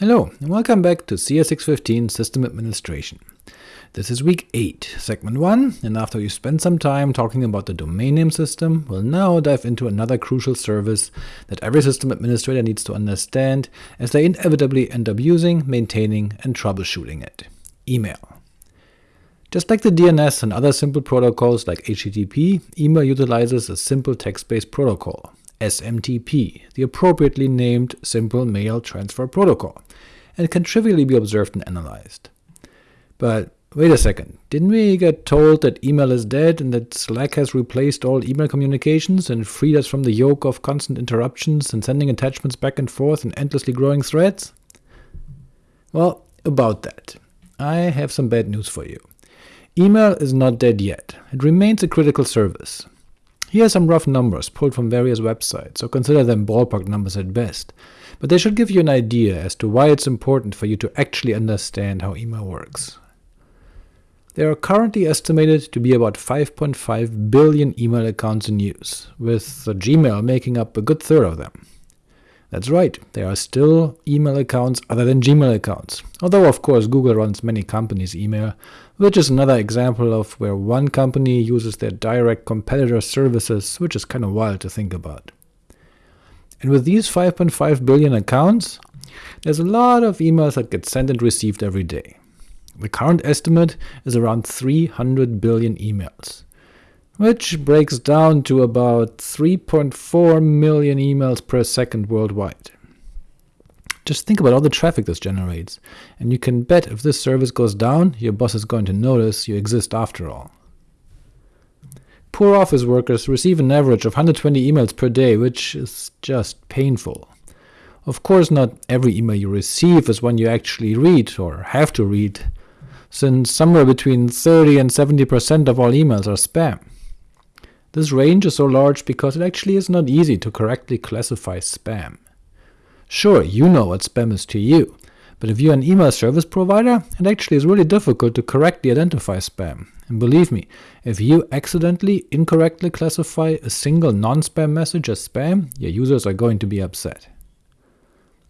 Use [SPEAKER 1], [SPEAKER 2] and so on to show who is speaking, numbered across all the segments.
[SPEAKER 1] Hello, and welcome back to CS615 System Administration. This is week 8, segment 1, and after you spent some time talking about the domain name system, we'll now dive into another crucial service that every system administrator needs to understand, as they inevitably end up using, maintaining, and troubleshooting it – email. Just like the DNS and other simple protocols like HTTP, email utilizes a simple text-based protocol, SMTP, the appropriately named Simple Mail Transfer Protocol, and can trivially be observed and analyzed. But wait a second, didn't we get told that email is dead and that Slack has replaced all email communications and freed us from the yoke of constant interruptions and sending attachments back and forth in endlessly growing threads? Well, about that. I have some bad news for you. Email is not dead yet, it remains a critical service. Here are some rough numbers pulled from various websites, so consider them ballpark numbers at best, but they should give you an idea as to why it's important for you to actually understand how email works. There are currently estimated to be about 5.5 billion email accounts in use, with Gmail making up a good third of them. That's right, there are still email accounts other than Gmail accounts, although of course Google runs many companies' email, which is another example of where one company uses their direct competitor services, which is kinda wild to think about. And with these 5.5 billion accounts, there's a lot of emails that get sent and received every day. The current estimate is around 300 billion emails which breaks down to about 3.4 million emails per second worldwide. Just think about all the traffic this generates, and you can bet if this service goes down, your boss is going to notice you exist after all. Poor office workers receive an average of 120 emails per day, which is just painful. Of course not every email you receive is one you actually read, or have to read, since somewhere between 30 and 70% of all emails are spam. This range is so large because it actually is not easy to correctly classify spam. Sure, you know what spam is to you, but if you're an email service provider, it actually is really difficult to correctly identify spam. And believe me, if you accidentally incorrectly classify a single non-spam message as spam, your users are going to be upset.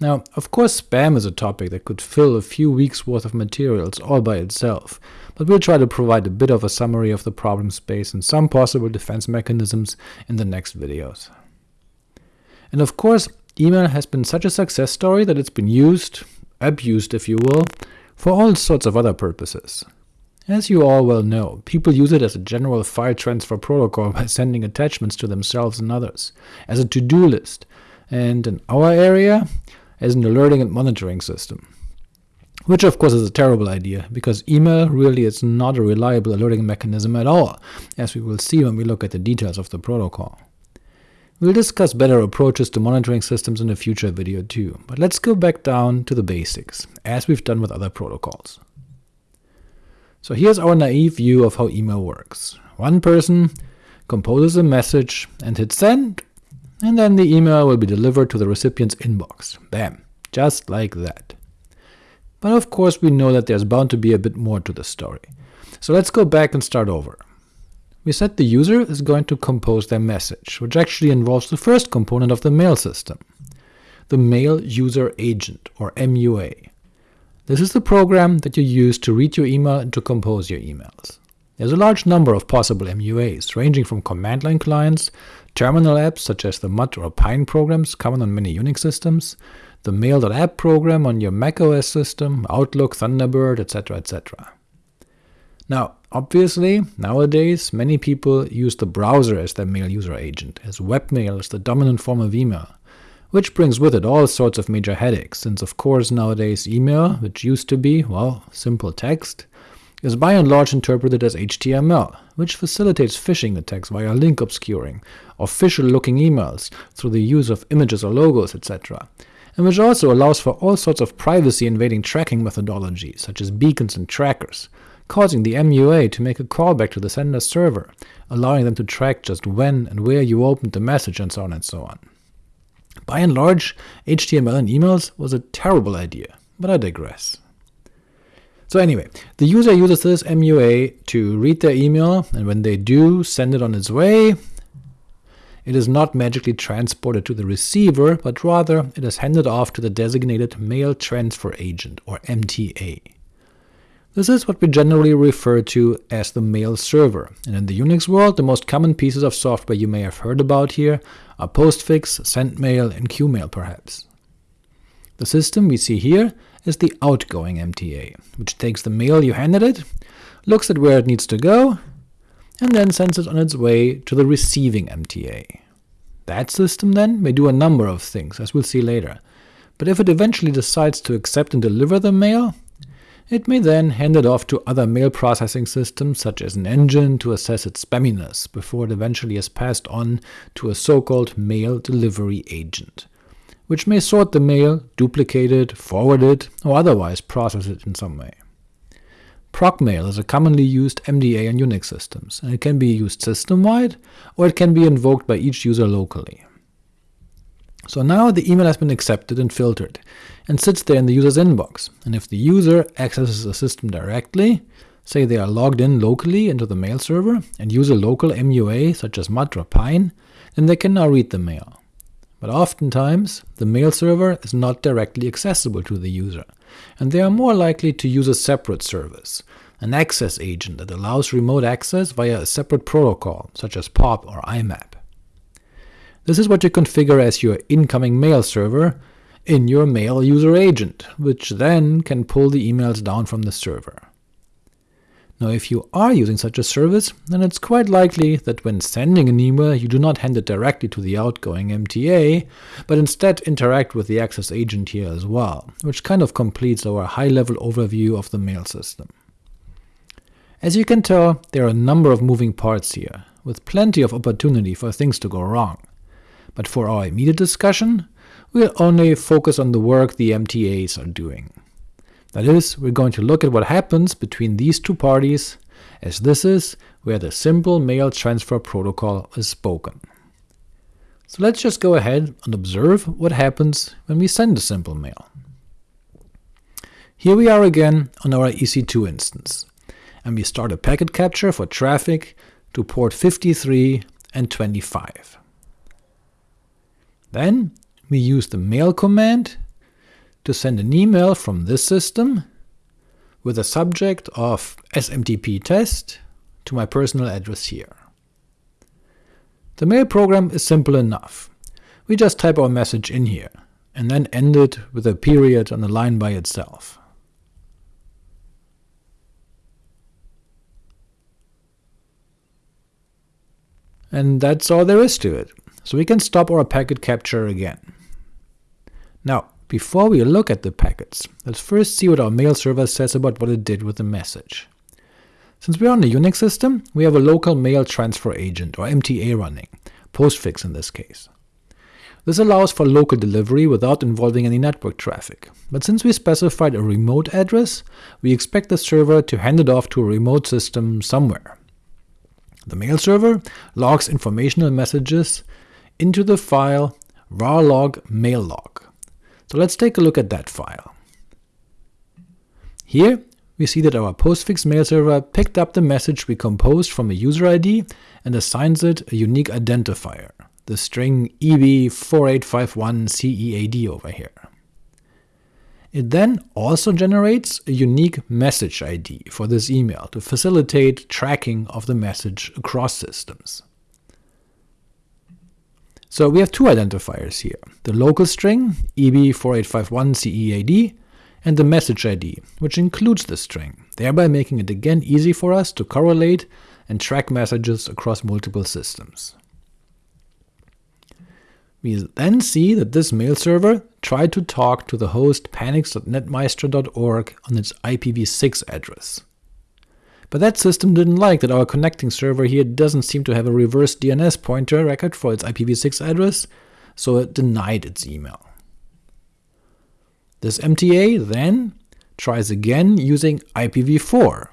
[SPEAKER 1] Now, of course spam is a topic that could fill a few weeks worth of materials all by itself, but we'll try to provide a bit of a summary of the problem space and some possible defense mechanisms in the next videos. And of course, email has been such a success story that it's been used, abused if you will, for all sorts of other purposes. As you all well know, people use it as a general file transfer protocol by sending attachments to themselves and others, as a to-do list, and in our area, as an alerting and monitoring system. Which of course is a terrible idea, because email really is not a reliable alerting mechanism at all, as we will see when we look at the details of the protocol. We'll discuss better approaches to monitoring systems in a future video too, but let's go back down to the basics, as we've done with other protocols. So here's our naive view of how email works. One person composes a message and hits send, and then the email will be delivered to the recipient's inbox. Bam! Just like that. But of course we know that there's bound to be a bit more to the story. So let's go back and start over. We said the user is going to compose their message, which actually involves the first component of the mail system, the Mail User Agent, or MUA. This is the program that you use to read your email and to compose your emails. There's a large number of possible MUAs, ranging from command line clients Terminal apps such as the Mutt or Pine programs common on many Unix systems, the Mail.app program on your macOS system, Outlook, Thunderbird, etc. etc. Now, obviously, nowadays many people use the browser as their mail user agent, as webmail is the dominant form of email, which brings with it all sorts of major headaches, since of course nowadays email, which used to be, well, simple text, is by and large interpreted as HTML, which facilitates phishing attacks via link obscuring, official-looking emails through the use of images or logos, etc., and which also allows for all sorts of privacy-invading tracking methodologies, such as beacons and trackers, causing the MUA to make a callback to the sender's server, allowing them to track just when and where you opened the message and so on and so on. By and large, HTML in emails was a terrible idea, but I digress. So anyway, the user uses this MUA to read their email, and when they do send it on its way, it is not magically transported to the receiver, but rather it is handed off to the designated Mail Transfer Agent, or MTA. This is what we generally refer to as the mail server, and in the Unix world the most common pieces of software you may have heard about here are Postfix, SendMail, and Qmail perhaps. The system we see here is the outgoing MTA, which takes the mail you handed it, looks at where it needs to go, and then sends it on its way to the receiving MTA. That system then may do a number of things, as we'll see later, but if it eventually decides to accept and deliver the mail, it may then hand it off to other mail processing systems, such as an engine, to assess its spamminess, before it eventually is passed on to a so-called mail delivery agent, which may sort the mail, duplicate it, forward it, or otherwise process it in some way. Procmail is a commonly used MDA on Unix systems, and it can be used system-wide, or it can be invoked by each user locally. So now the email has been accepted and filtered, and sits there in the user's inbox, and if the user accesses the system directly, say they are logged in locally into the mail server, and use a local MUA such as Mutt or Pine, then they can now read the mail. But oftentimes, the mail server is not directly accessible to the user, and they are more likely to use a separate service, an access agent that allows remote access via a separate protocol, such as POP or IMAP. This is what you configure as your incoming mail server in your mail user agent, which then can pull the emails down from the server. Now if you are using such a service, then it's quite likely that when sending an email you do not hand it directly to the outgoing MTA, but instead interact with the access agent here as well, which kind of completes our high-level overview of the mail system. As you can tell, there are a number of moving parts here, with plenty of opportunity for things to go wrong but for our immediate discussion, we'll only focus on the work the MTAs are doing. That is, we're going to look at what happens between these two parties, as this is where the simple mail transfer protocol is spoken. So let's just go ahead and observe what happens when we send a simple mail. Here we are again on our EC2 instance, and we start a packet capture for traffic to port 53 and 25. Then we use the mail command to send an email from this system with a subject of SMTP test to my personal address here. The mail program is simple enough. We just type our message in here, and then end it with a period on the line by itself. And that's all there is to it so we can stop our packet capture again. Now, before we look at the packets, let's first see what our mail server says about what it did with the message. Since we're on a Unix system, we have a local mail transfer agent, or MTA running, postfix in this case. This allows for local delivery without involving any network traffic, but since we specified a remote address, we expect the server to hand it off to a remote system somewhere. The mail server logs informational messages into the file varlog maillog. So let's take a look at that file. Here we see that our postfix mail server picked up the message we composed from a user ID and assigns it a unique identifier, the string EB4851CEAD over here. It then also generates a unique message ID for this email to facilitate tracking of the message across systems. So we have two identifiers here, the local string EB4851CEAD and the message ID, which includes the string, thereby making it again easy for us to correlate and track messages across multiple systems. We then see that this mail server tried to talk to the host panics.netmeister.org on its IPv6 address. But that system didn't like that our connecting server here doesn't seem to have a reverse DNS pointer record for its IPv6 address, so it denied its email. This MTA then tries again using IPv4,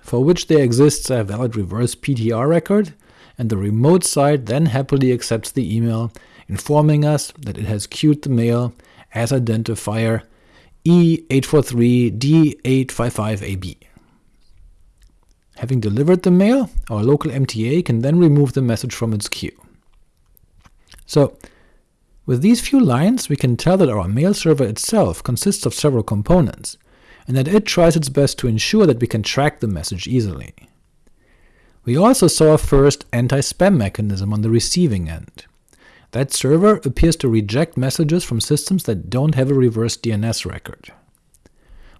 [SPEAKER 1] for which there exists a valid reverse PTR record, and the remote side then happily accepts the email, informing us that it has queued the mail as identifier E843D855AB. Having delivered the mail, our local MTA can then remove the message from its queue. So with these few lines we can tell that our mail server itself consists of several components, and that it tries its best to ensure that we can track the message easily. We also saw a first anti-spam mechanism on the receiving end. That server appears to reject messages from systems that don't have a reverse DNS record.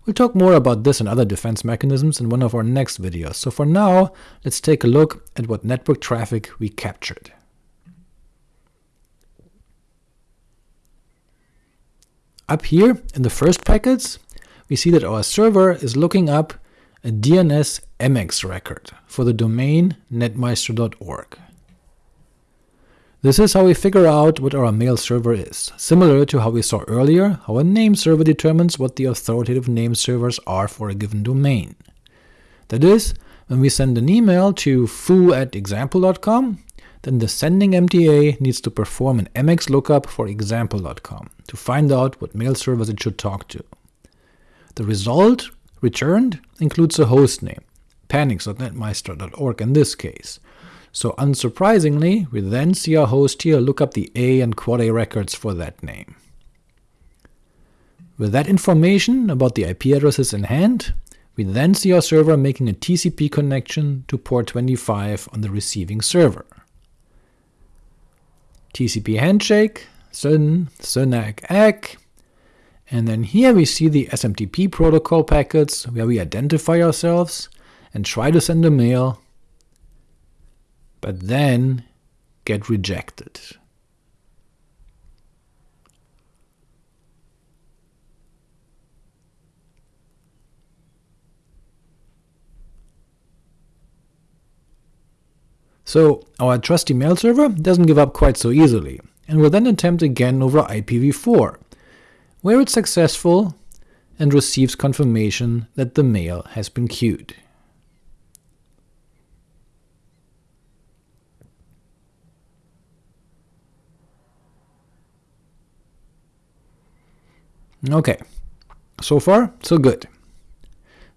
[SPEAKER 1] We'll talk more about this and other defense mechanisms in one of our next videos, so for now let's take a look at what network traffic we captured. Up here in the first packets, we see that our server is looking up a DNS MX record for the domain netmeister.org. This is how we figure out what our mail server is, similar to how we saw earlier how a name server determines what the authoritative name servers are for a given domain. That is, when we send an email to foo at example.com, then the sending MTA needs to perform an MX lookup for example.com to find out what mail servers it should talk to. The result returned includes a host name, panics.netmeister.org in this case, so unsurprisingly we then see our host here look up the A and quad A records for that name. With that information about the IP addresses in hand, we then see our server making a TCP connection to port 25 on the receiving server. TCP handshake, SYN, SYNACK, ACK, and then here we see the SMTP protocol packets where we identify ourselves and try to send a mail, but then get rejected. So our trusty mail server doesn't give up quite so easily, and will then attempt again over IPv4, where it's successful and receives confirmation that the mail has been queued. Ok, so far so good.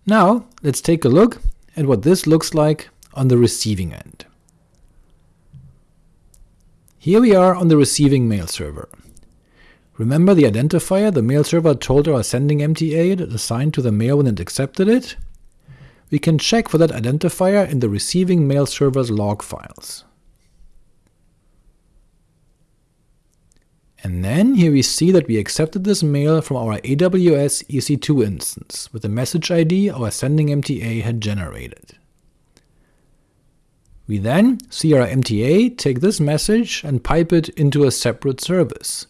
[SPEAKER 1] Now let's take a look at what this looks like on the receiving end. Here we are on the receiving mail server. Remember the identifier the mail server told our sending MTA it assigned to the mail when it accepted it? We can check for that identifier in the receiving mail server's log files. And then here we see that we accepted this mail from our AWS EC2 instance, with the message ID our sending MTA had generated. We then see our MTA take this message and pipe it into a separate service,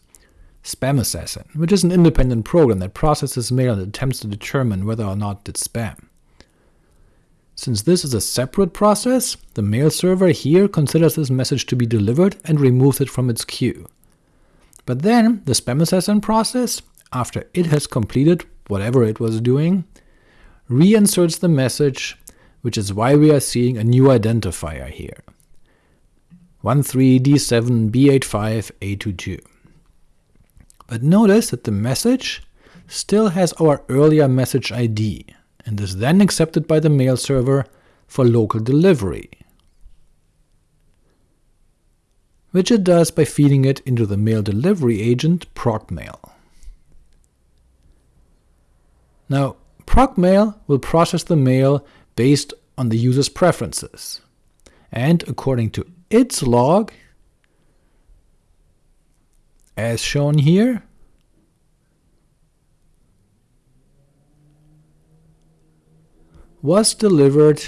[SPEAKER 1] SpamAssassin, which is an independent program that processes mail and attempts to determine whether or not it's spam. Since this is a separate process, the mail server here considers this message to be delivered and removes it from its queue. But then the SpamAssassin process, after it has completed whatever it was doing, reinserts the message, which is why we are seeing a new identifier here, 13D7B85A22. But notice that the message still has our earlier message ID, and is then accepted by the mail server for local delivery, which it does by feeding it into the mail delivery agent procmail. Now, procmail will process the mail based on the user's preferences, and according to its log, as shown here, was delivered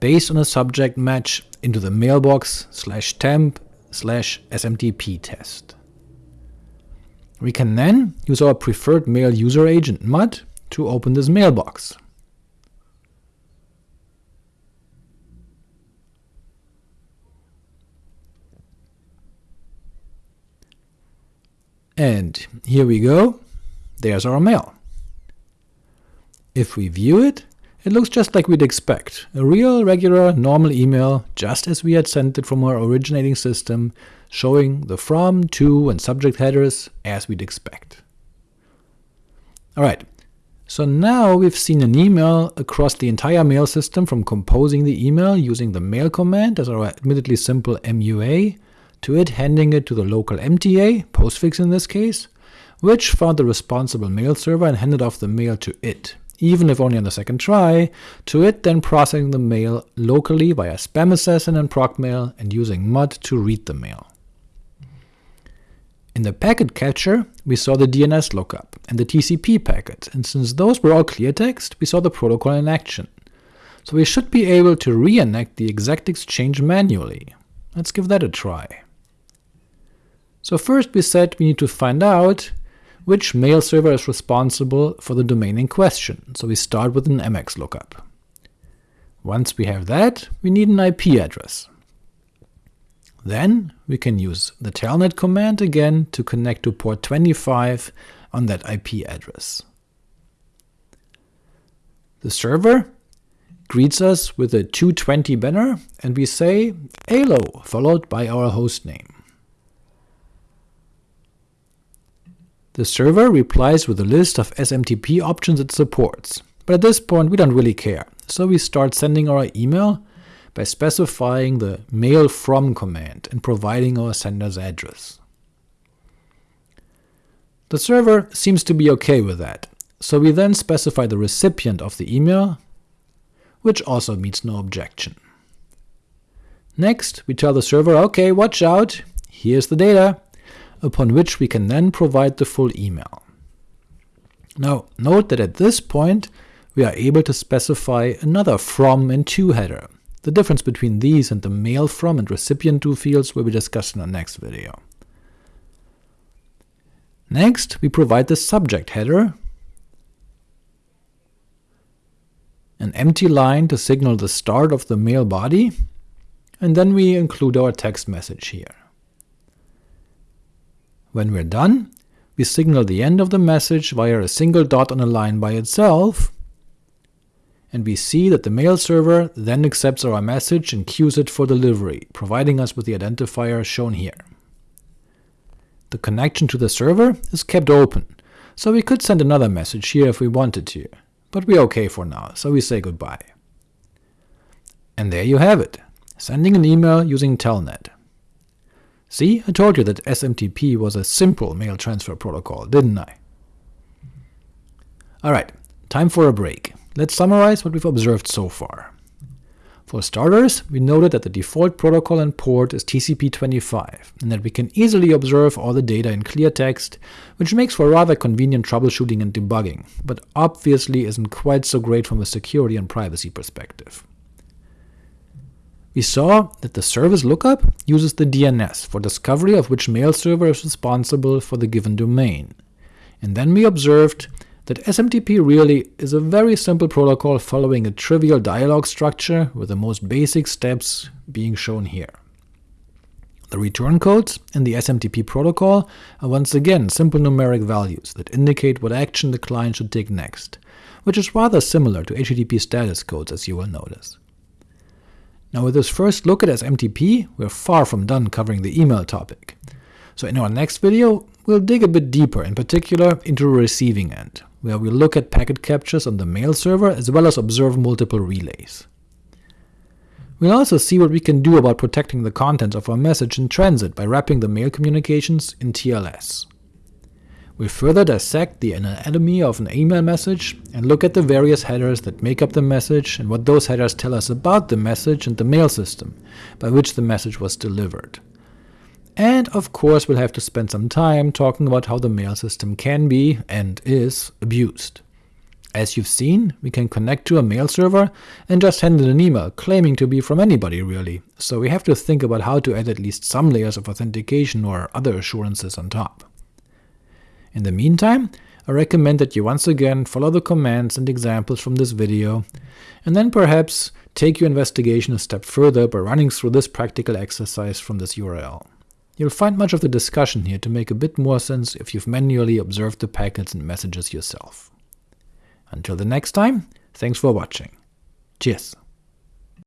[SPEAKER 1] based on a subject match into the mailbox slash temp slash smtp test. We can then use our preferred mail user agent Mutt to open this mailbox. And here we go, there's our mail. If we view it, it looks just like we'd expect, a real, regular, normal email, just as we had sent it from our originating system, showing the from, to, and subject headers as we'd expect. Alright, so now we've seen an email across the entire mail system from composing the email using the mail command as our admittedly simple MUA, to it handing it to the local MTA, postfix in this case, which found the responsible mail server and handed off the mail to it, even if only on the second try, to it then processing the mail locally via SpamAssassin and procmail and using mutt to read the mail. In the packet capture, we saw the DNS lookup and the TCP packet, and since those were all clear text, we saw the protocol in action. So we should be able to reenact the exact exchange manually. Let's give that a try. So first we said we need to find out which mail server is responsible for the domain in question, so we start with an MX lookup. Once we have that, we need an IP address. Then we can use the telnet command again to connect to port 25 on that IP address. The server greets us with a 220 banner, and we say EHLO, followed by our hostname. The server replies with a list of SMTP options it supports, but at this point we don't really care, so we start sending our email by specifying the mail from command and providing our sender's address. The server seems to be ok with that, so we then specify the recipient of the email, which also meets no objection. Next, we tell the server, ok, watch out, here's the data, upon which we can then provide the full email. Now note that at this point we are able to specify another from and to header. The difference between these and the mail from and recipient to fields will be discussed in the next video. Next, we provide the subject header, an empty line to signal the start of the mail body, and then we include our text message here. When we're done, we signal the end of the message via a single dot on a line by itself, and we see that the mail server then accepts our message and queues it for delivery, providing us with the identifier shown here. The connection to the server is kept open, so we could send another message here if we wanted to, but we're ok for now, so we say goodbye. And there you have it, sending an email using Telnet. See, I told you that SMTP was a simple mail transfer protocol, didn't I? Alright, time for a break. Let's summarize what we've observed so far. For starters, we noted that the default protocol and port is TCP25, and that we can easily observe all the data in clear text, which makes for rather convenient troubleshooting and debugging, but obviously isn't quite so great from a security and privacy perspective. We saw that the service lookup uses the DNS for discovery of which mail server is responsible for the given domain, and then we observed that SMTP really is a very simple protocol following a trivial dialog structure with the most basic steps being shown here. The return codes in the SMTP protocol are once again simple numeric values that indicate what action the client should take next, which is rather similar to HTTP status codes as you will notice. Now with this first look at SMTP, we're far from done covering the email topic. So in our next video, we'll dig a bit deeper, in particular into the receiving end, where we'll look at packet captures on the mail server as well as observe multiple relays. We'll also see what we can do about protecting the contents of our message in transit by wrapping the mail communications in TLS. We further dissect the anatomy of an email message and look at the various headers that make up the message and what those headers tell us about the message and the mail system by which the message was delivered. And of course we'll have to spend some time talking about how the mail system can be, and is, abused. As you've seen, we can connect to a mail server and just send an email claiming to be from anybody really, so we have to think about how to add at least some layers of authentication or other assurances on top. In the meantime, I recommend that you once again follow the commands and examples from this video, and then perhaps take your investigation a step further by running through this practical exercise from this URL. You'll find much of the discussion here to make a bit more sense if you've manually observed the packets and messages yourself. Until the next time, thanks for watching. Cheers!